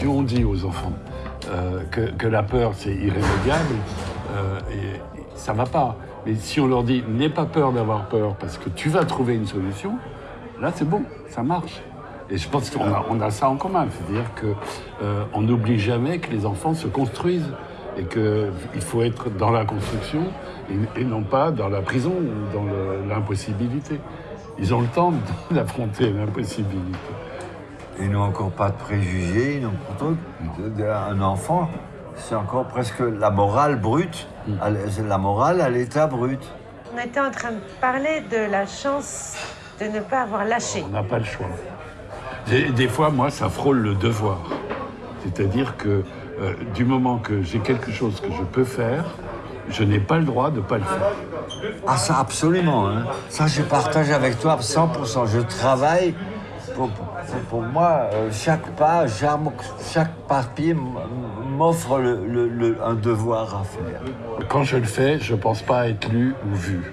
si on dit aux enfants euh, que, la peur c'est irrémédiable, euh, et, ça va pas. Mais si on leur dit n'aie pas peur d'avoir peur parce que tu vas trouver une solution, là c'est bon, ça marche. Et je pense qu'on a, ça en commun, c'est-à-dire qu'on n'oublie jamais que les enfants se construisent et qu'il faut être dans la construction et, non pas dans la prison ou dans l'impossibilité. Ils ont le temps d'affronter l'impossibilité. Ils n'ont encore pas de préjugés, ils n'ont un enfant, c'est encore presque la morale brute, c'est la morale à l'état brut. On était en train de parler de la chance de ne pas avoir lâché. On n'a pas le choix. Des, des fois, moi, ça frôle le devoir. C'est-à-dire que euh, du moment que j'ai quelque chose que je peux faire, je n'ai pas le droit de ne pas le faire. Ah ça absolument, hein. ça je partage avec toi 100%. Je travaille pour, moi, euh, chaque page, chaque, papier m'offre un devoir à faire. Quand je le fais, je ne pense pas être lu ou vu.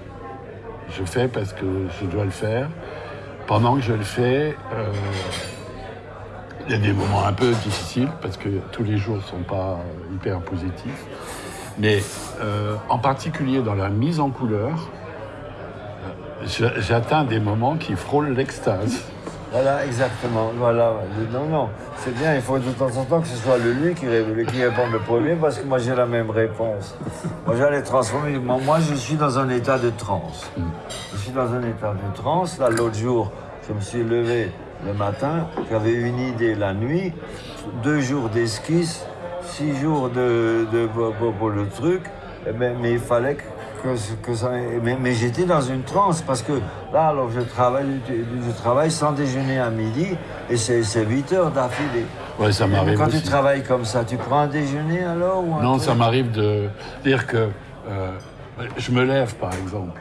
Je fais parce que je dois le faire. Pendant que je le fais, euh, il y a des moments un peu difficiles parce que tous les jours ne sont pas hyper positifs. Mais euh, en particulier dans la mise en couleur, j'atteins des moments qui frôlent l'extase. Voilà, exactement. Voilà. Non, non, c'est bien, il faut de temps en temps que ce soit le lui qui, qui réponde le premier parce que moi j'ai la même réponse. Moi j'allais transformer. Moi, je suis dans un état de transe. Je suis dans un état de transe. Là, l'autre jour, je me suis levé le matin, j'avais une idée la nuit, deux jours d'esquisse, six jours de, de- pour, le truc, Eh ben, mais il fallait que, que, que ça. Mais, mais j'étais dans une transe parce que là, alors je travaille, je travaille sans déjeuner à midi et c'est c'est 8 heures d'affilée. Ouais, ça m'arrive Quand tu travailles comme ça, tu prends un déjeuner alors ou un Non, truc ça m'arrive de dire que euh, je me lève, par exemple,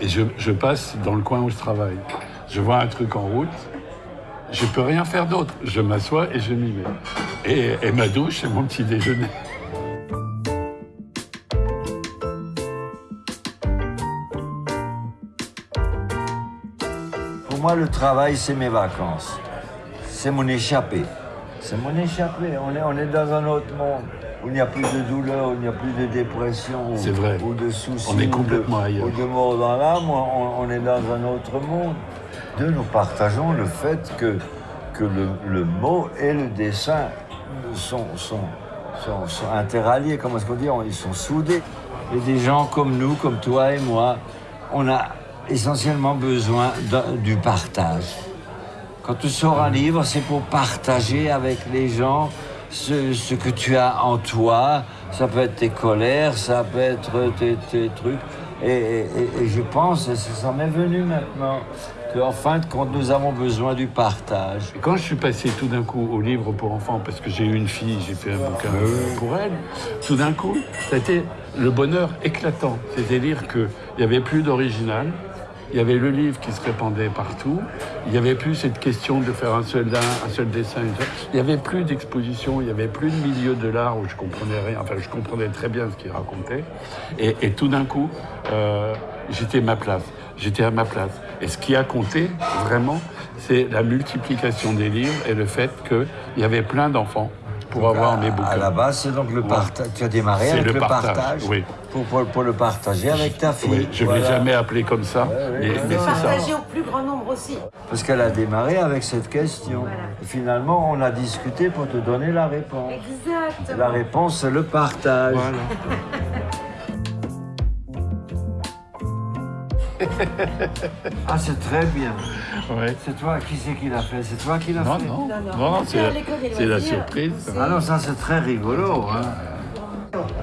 et je, je passe dans le coin où je travaille. Je vois un truc en route, je peux rien faire d'autre. Je m'assois et je m'y mets. Et, et ma douche, c'est mon petit déjeuner. Moi, le travail, c'est mes vacances. C'est mon échappée. C'est mon échappée. On est, on est dans un autre monde où il n'y a plus de douleur, où il n'y a plus de dépression, ou, C'est vrai. ou de soucis, On est ou de- complètement ailleurs. ou de mort dans l'âme. On, on est dans un autre monde. Deux, nous partageons le fait que, que le, le mot et le dessin sont, sont, sont, sont interalliés. Comment est-ce qu'on dit? Ils sont soudés. Et des gens comme nous, comme toi et moi, on a essentiellement besoin du partage. Quand tu sors un livre, c'est pour partager avec les gens ce, ce que tu as en toi. Ça peut être tes colères, ça peut être tes, tes trucs. Et, et- et- et je pense, et ça m'est venu maintenant, qu'en fin de compte, nous avons besoin du partage. Quand je suis passé tout d'un coup au livre pour enfants, parce que j'ai eu une fille, j'ai fait un bouquin pour elle, tout d'un coup, été le bonheur éclatant. C'est-à-dire qu'il n'y avait plus d'original, il y avait le livre qui se répandait partout, il n'y avait plus cette question de faire un seul, un seul dessin, il n'y avait plus d'exposition, il n'y avait plus de milieu de l'art où je comprenais rien, enfin je comprenais très bien ce qu'il racontait, et, tout d'un coup, euh, j'étais ma place, j'étais à ma place. Et ce qui a compté, vraiment, c'est la multiplication des livres et le fait qu'il y avait plein d'enfants pour avoir mes À bouquins. la base, c'est donc le Ouais. partage. Tu as démarré avec le le partage, partage, oui. pour, pour, pour le partager avec ta fille. Oui, je ne l'ai jamais appelé comme ça, Ouais, ouais, mais, c'est ça. Partager au plus grand nombre aussi. Parce qu'elle a démarré avec cette question. Voilà. Finalement, on a discuté pour te donner la réponse. Exactement. La réponse, c'est le partage. Voilà. Ah, c'est très bien. Ouais. C'est toi, qui c'est qui l'a fait? C'est toi qui l'a fait? non, Non, non. non, non, c'est la, surprise. Ah non, ça c'est très rigolo. hein.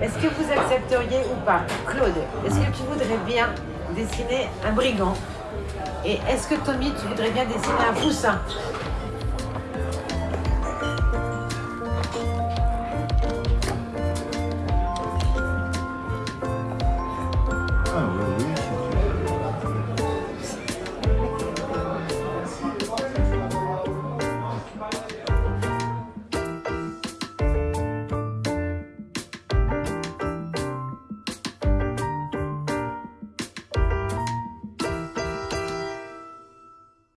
Est-ce que vous accepteriez ou pas, Claude, est-ce que tu voudrais bien dessiner un brigand? Et est-ce que Tommy, tu voudrais bien dessiner un poussin?